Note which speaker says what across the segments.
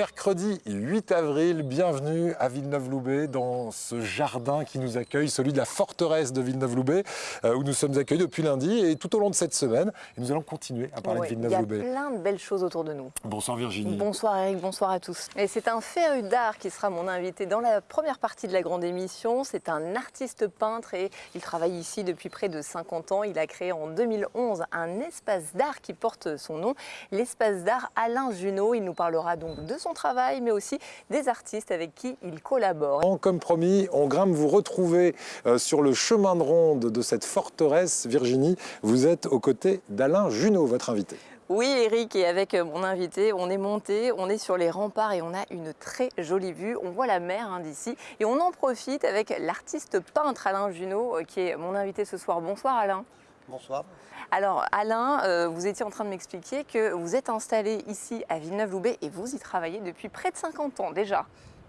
Speaker 1: mercredi 8 avril. Bienvenue à Villeneuve-Loubet dans ce jardin qui nous accueille, celui de la forteresse de Villeneuve-Loubet, euh, où nous sommes accueillis depuis lundi et tout au long de cette semaine. Et nous allons continuer à parler
Speaker 2: Ouais,
Speaker 1: de
Speaker 2: Il y a
Speaker 1: Villeneuve-Loubet.
Speaker 2: plein de belles choses autour de nous.
Speaker 1: Bonsoir Virginie.
Speaker 2: Bonsoir Eric, bonsoir à tous. Et c'est un féru d'art qui sera mon invité dans la première partie de la grande émission. C'est un artiste peintre et il travaille ici depuis près de 50 ans. Il a créé en 2011 un espace d'art qui porte son nom, l'espace d'art Alain Junot. Il nous parlera donc de son travail, mais aussi des artistes avec qui il collabore.
Speaker 1: Comme promis, on grimpe vous retrouver euh, sur le chemin de ronde de cette forteresse. Virginie, vous êtes aux côtés d'Alain Junot, votre invité.
Speaker 2: Oui, Eric, et avec euh, mon invité, on est monté, on est sur les remparts et on a une très jolie vue. On voit la mer hein, d'ici et on en profite avec l'artiste peintre Alain Junot, euh, qui est mon invité ce soir. Bonsoir Alain.
Speaker 3: Bonsoir.
Speaker 2: Alors Alain, euh, vous étiez en train de m'expliquer que vous êtes installé ici à Villeneuve-Loubet et vous y travaillez depuis près de 50 ans déjà.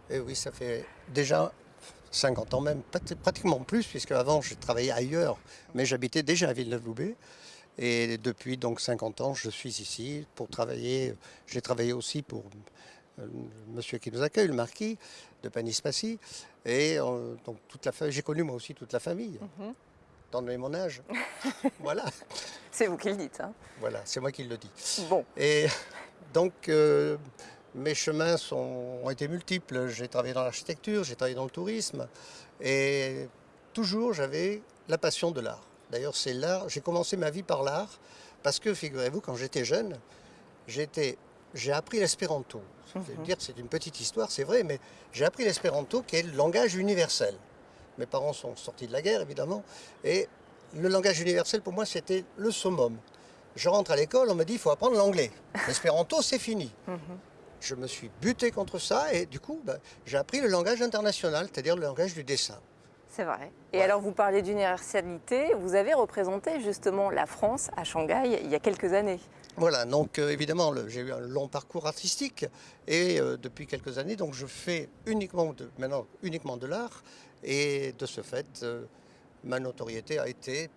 Speaker 3: Et oui, ça fait déjà 50 ans même, pratiquement plus, puisque avant j'ai travaillé ailleurs, mais j'habitais déjà à Villeneuve-Loubet. Et depuis donc 50 ans, je suis ici pour travailler. J'ai travaillé aussi pour euh, le monsieur qui nous accueille, le marquis de Panis-Passy. Et euh, donc toute la j'ai connu moi aussi toute la famille,
Speaker 2: Mhm.
Speaker 3: Dans mon âge. voilà,
Speaker 2: C'est vous qui le dites. hein.
Speaker 3: voilà, c'est moi qui le dis.
Speaker 2: Bon,
Speaker 3: Et donc, euh, mes chemins sont, ont été multiples. J'ai travaillé dans l'architecture, j'ai travaillé dans le tourisme. Et toujours, j'avais la passion de l'art. D'ailleurs, c'est l'art. J'ai commencé ma vie par l'art parce que, figurez-vous, quand j'étais jeune, j'étais, j'ai appris l'espéranto. Que c'est une petite histoire, c'est vrai, mais j'ai appris l'espéranto qui est le langage universel. Mes parents sont sortis de la guerre, évidemment, et le langage universel, pour moi, c'était le summum. Je rentre à l'école, on me dit il faut apprendre l'anglais. L'espéranto, c'est fini. Je me suis buté contre ça et du coup, ben, j'ai appris le langage international, c'est-à-dire le langage du dessin.
Speaker 2: c'est vrai. Et
Speaker 3: Ouais.
Speaker 2: alors vous parlez d'universalité, vous avez représenté justement la France à Shanghai il y a quelques années.
Speaker 3: Voilà, donc euh, évidemment, j'ai eu un long parcours artistique et euh, depuis quelques années, donc je fais uniquement de, maintenant uniquement de l'art et de ce fait, euh, ma notoriété a été,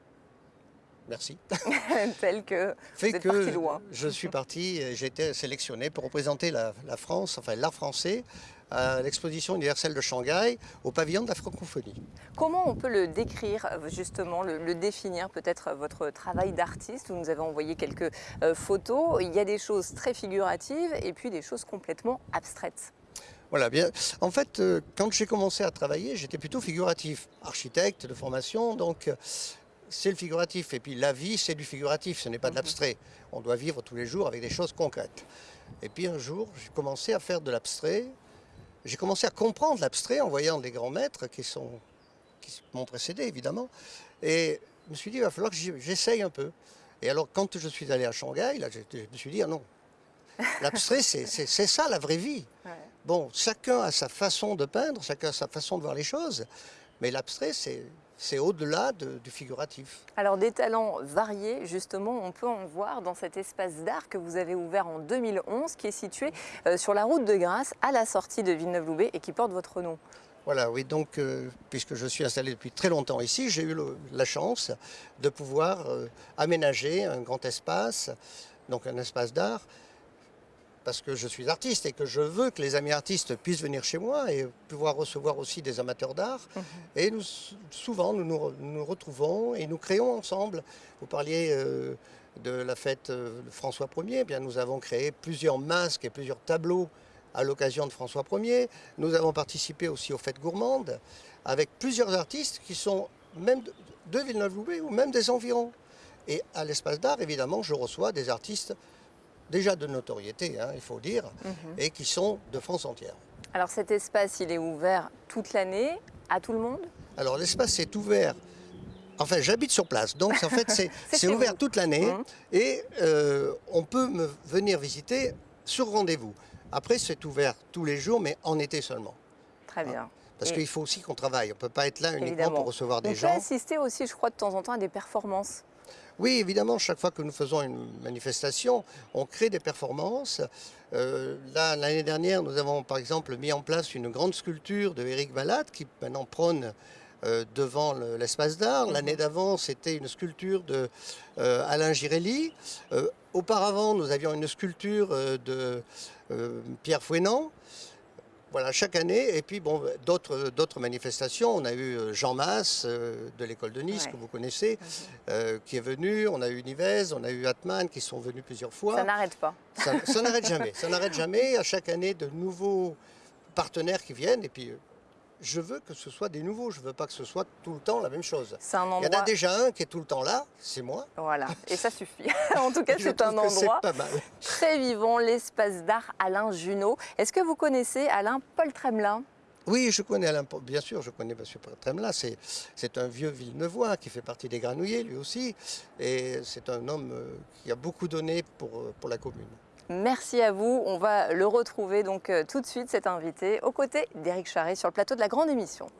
Speaker 3: merci,
Speaker 2: tel que
Speaker 3: fait
Speaker 2: vous êtes
Speaker 3: que
Speaker 2: parti loin.
Speaker 3: je suis parti, j'ai été sélectionné pour représenter la, la France, enfin l'art français, à l'exposition universelle de Shanghai au pavillon de la francophonie.
Speaker 2: Comment on peut le décrire, justement, le, le définir, peut-être euh, votre travail d'artiste? Vous nous avez envoyé quelques euh, photos. Il y a des choses très figuratives et puis des choses complètement abstraites.
Speaker 3: Voilà, bien. En fait, euh, quand j'ai commencé à travailler, j'étais plutôt figuratif, architecte de formation, donc euh, c'est le figuratif. Et puis la vie, c'est du figuratif, ce n'est pas de l'abstrait. On doit vivre tous les jours avec des choses concrètes. Et puis un jour, j'ai commencé à faire de l'abstrait. J'ai commencé à comprendre l'abstrait en voyant des grands maîtres qui sont qui m'ont précédé évidemment. Et je me suis dit, il va falloir que j'essaye un peu. Et alors, quand je suis allé à Shanghai, là, je, je me suis dit, ah non, l'abstrait, c'est ça la vraie vie. Bon, chacun a sa façon de peindre, chacun a sa façon de voir les choses, mais l'abstrait, c'est c'est au-delà de- du figuratif.
Speaker 2: Alors des talents variés, justement, on peut en voir dans cet espace d'art que vous avez ouvert en 2011, qui est situé euh, sur la route de Grasse, à la sortie de Villeneuve-Loubet et qui porte votre nom.
Speaker 3: Voilà, oui, donc, euh, puisque je suis installé depuis très longtemps ici, j'ai eu le- la chance de pouvoir euh, aménager un grand espace, donc un espace d'art, parce que je suis artiste et que je veux que les amis artistes puissent venir chez moi et pouvoir recevoir aussi des amateurs d'art. Et nous, souvent, nous nous, re- nous retrouvons et nous créons ensemble. Vous parliez euh, de la fête euh, de François Ier, eh bien, nous avons créé plusieurs masques et plusieurs tableaux à l'occasion de François Ier. Nous avons participé aussi aux fêtes gourmandes avec plusieurs artistes qui sont même de, de Villeneuve-Loubet ou même des environs. Et à l'espace d'art, évidemment, je reçois des artistes déjà de notoriété, hein, il faut dire, et qui sont de France entière.
Speaker 2: Alors cet espace, il est ouvert toute l'année à tout le monde?
Speaker 3: Alors l'espace est ouvert. Enfin, j'habite sur place, donc en fait c'est ouvert
Speaker 2: vous.
Speaker 3: toute l'année
Speaker 2: Mhm.
Speaker 3: et euh, on peut me venir visiter sur rendez-vous. Après, c'est ouvert tous les jours, mais en été seulement.
Speaker 2: Très bien.
Speaker 3: Parce
Speaker 2: Et-
Speaker 3: qu'il faut aussi qu'on travaille. On ne peut pas être là uniquement
Speaker 2: Évidemment.
Speaker 3: pour recevoir
Speaker 2: On
Speaker 3: des
Speaker 2: peut
Speaker 3: gens.
Speaker 2: assister aussi, je crois, de temps en temps à des performances.
Speaker 3: Oui, évidemment, chaque fois que nous faisons une manifestation, on crée des performances. Euh, l'année dernière, nous avons par exemple mis en place une grande sculpture de Éric qui maintenant prône euh, devant le- l'espace d'art. L'année d'avant, c'était une sculpture de euh, Alain Girelli. Auparavant, nous avions une sculpture de Pierre Fouenant. Voilà, chaque année. Et puis, bon, d'autres manifestations. On a eu euh, Jean Masse euh, de l'école de Nice,
Speaker 2: Ouais.
Speaker 3: que vous connaissez, euh, qui est venu. On a eu Nivez, on a eu Atman, qui sont venus plusieurs fois.
Speaker 2: Ça n'arrête pas.
Speaker 3: Ça, ça n'arrête jamais. Ça n'arrête jamais. À chaque année, de nouveaux partenaires qui viennent. Et puis, je veux que ce soit des nouveaux. Je ne veux pas que ce soit tout le temps la même chose.
Speaker 2: C'est un
Speaker 3: Il y en a déjà un qui est tout le temps là, c'est moi.
Speaker 2: Voilà, et ça suffit. en tout cas, c'est un endroit
Speaker 3: pas mal.
Speaker 2: très vivant, l'espace d'art Alain Junot. Est-ce que vous connaissez Alain Paul Tremelin?
Speaker 3: Oui, je connais Alain, Paul- bien sûr, je connais M. Tremla. C'est, c'est un vieux Villeneuvois qui fait partie des Granouillers, lui aussi. Et c'est un homme euh, qui a beaucoup donné pour, euh, pour la commune.
Speaker 2: Merci à vous. On va le retrouver donc euh, tout de suite, cet invité, aux côtés d'Éric Charret sur le plateau de la grande émission.